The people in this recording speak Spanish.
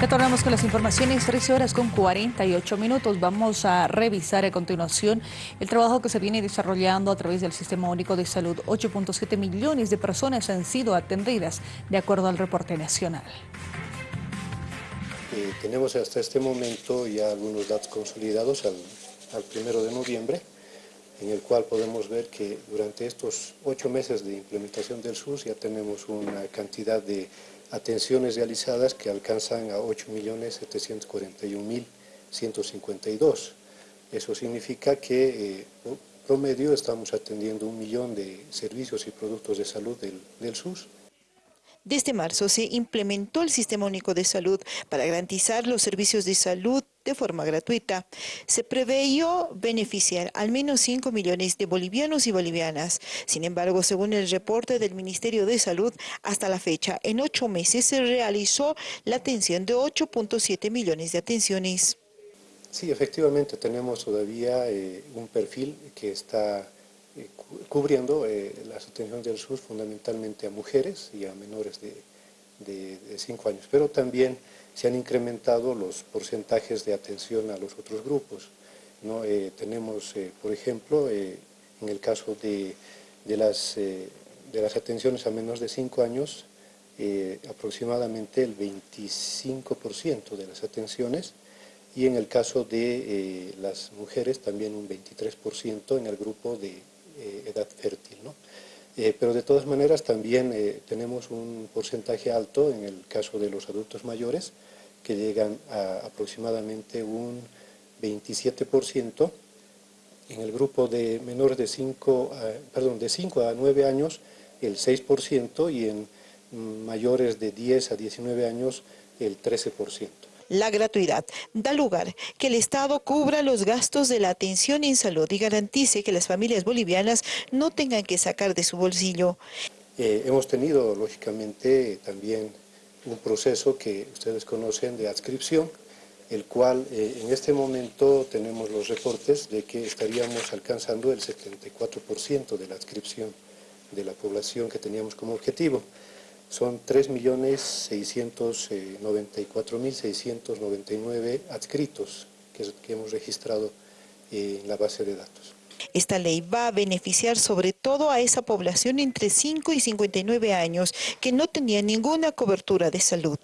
Retornamos con las informaciones, 13 horas con 48 minutos. Vamos a revisar a continuación el trabajo que se viene desarrollando a través del Sistema Único de Salud. 8.7 millones de personas han sido atendidas, de acuerdo al reporte nacional. Eh, tenemos hasta este momento ya algunos datos consolidados al, al primero de noviembre, en el cual podemos ver que durante estos ocho meses de implementación del SUS ya tenemos una cantidad de atenciones realizadas que alcanzan a 8.741.152. Eso significa que eh, promedio estamos atendiendo un millón de servicios y productos de salud del, del SUS. Desde marzo se implementó el Sistema Único de Salud para garantizar los servicios de salud de forma gratuita. Se preveyó beneficiar al menos 5 millones de bolivianos y bolivianas. Sin embargo, según el reporte del Ministerio de Salud, hasta la fecha, en ocho meses se realizó la atención de 8.7 millones de atenciones. Sí, efectivamente, tenemos todavía eh, un perfil que está eh, cubriendo eh, las atenciones del SUS fundamentalmente a mujeres y a menores de, de 5 años, pero también se han incrementado los porcentajes de atención a los otros grupos. ¿no? Eh, tenemos, eh, por ejemplo, eh, en el caso de, de las, de las atenciones a menos de 5 años, aproximadamente el 25% de las atenciones y en el caso de las mujeres también un 23% en el grupo de edad fértil. ¿No? pero de todas maneras también tenemos un porcentaje alto en el caso de los adultos mayores, que llegan a aproximadamente un 27%, en el grupo de menores de 5, perdón, de 5 a 9 años el 6% y en mayores de 10 a 19 años el 13%. La gratuidad da lugar que el Estado cubra los gastos de la atención en salud y garantice que las familias bolivianas no tengan que sacar de su bolsillo. Eh, hemos tenido, lógicamente, también un proceso que ustedes conocen de adscripción, el cual eh, en este momento tenemos los reportes de que estaríamos alcanzando el 74% de la adscripción de la población que teníamos como objetivo. Son 3.694.699 adscritos que, que hemos registrado eh, en la base de datos. Esta ley va a beneficiar sobre todo a esa población entre 5 y 59 años que no tenía ninguna cobertura de salud.